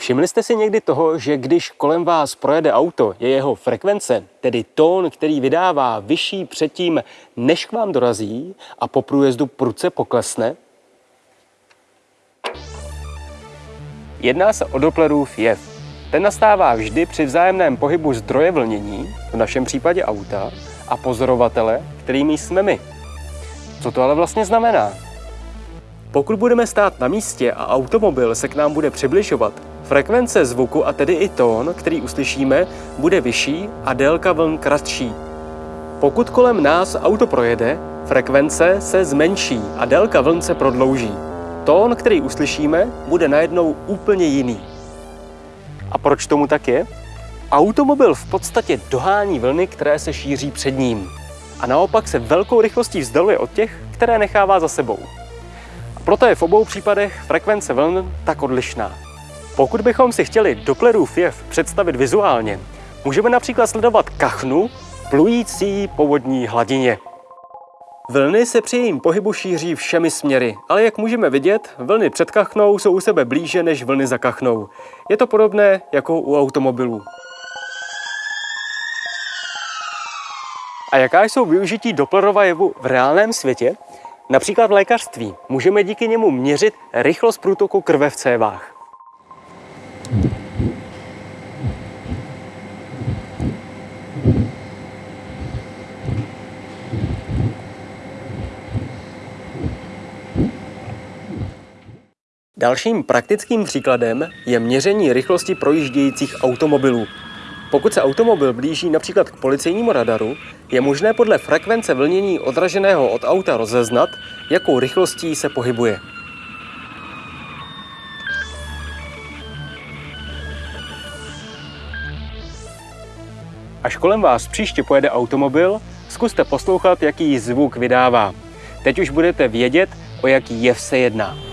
Všimli jste si někdy toho, že když kolem vás projede auto, je jeho frekvence, tedy tón, který vydává vyšší předtím, než k vám dorazí a po průjezdu prudce poklesne? Jedná se o Dopplerův jev. Ten nastává vždy při vzájemném pohybu zdroje vlnění, v našem případě auta, a pozorovatele, kterými jsme my. Co to ale vlastně znamená? Pokud budeme stát na místě a automobil se k nám bude přibližovat, frekvence zvuku a tedy i tón, který uslyšíme, bude vyšší a délka vln kratší. Pokud kolem nás auto projede, frekvence se zmenší a délka vln se prodlouží. Tón, který uslyšíme, bude najednou úplně jiný. A proč tomu tak je? Automobil v podstatě dohání vlny, které se šíří před ním. A naopak se velkou rychlostí vzdaluje od těch, které nechává za sebou. A proto je v obou případech frekvence vln tak odlišná. Pokud bychom si chtěli Dopplerův jev představit vizuálně, můžeme například sledovat kachnu plující po vodní hladině. Vlny se při jejím pohybu šíří všemi směry, ale jak můžeme vidět, vlny před kachnou jsou u sebe blíže než vlny za kachnou. Je to podobné jako u automobilů. A jaká jsou využití Dopplerova jevu v reálném světě? Například v lékařství můžeme díky němu měřit rychlost průtoku krve v cévách. Dalším praktickým příkladem je měření rychlosti projíždějících automobilů. Pokud se automobil blíží například k policejnímu radaru, je možné podle frekvence vlnění odraženého od auta rozeznat, jakou rychlostí se pohybuje. Až kolem vás příště pojede automobil, zkuste poslouchat, jaký zvuk vydává. Teď už budete vědět, o jaký jev se jedná.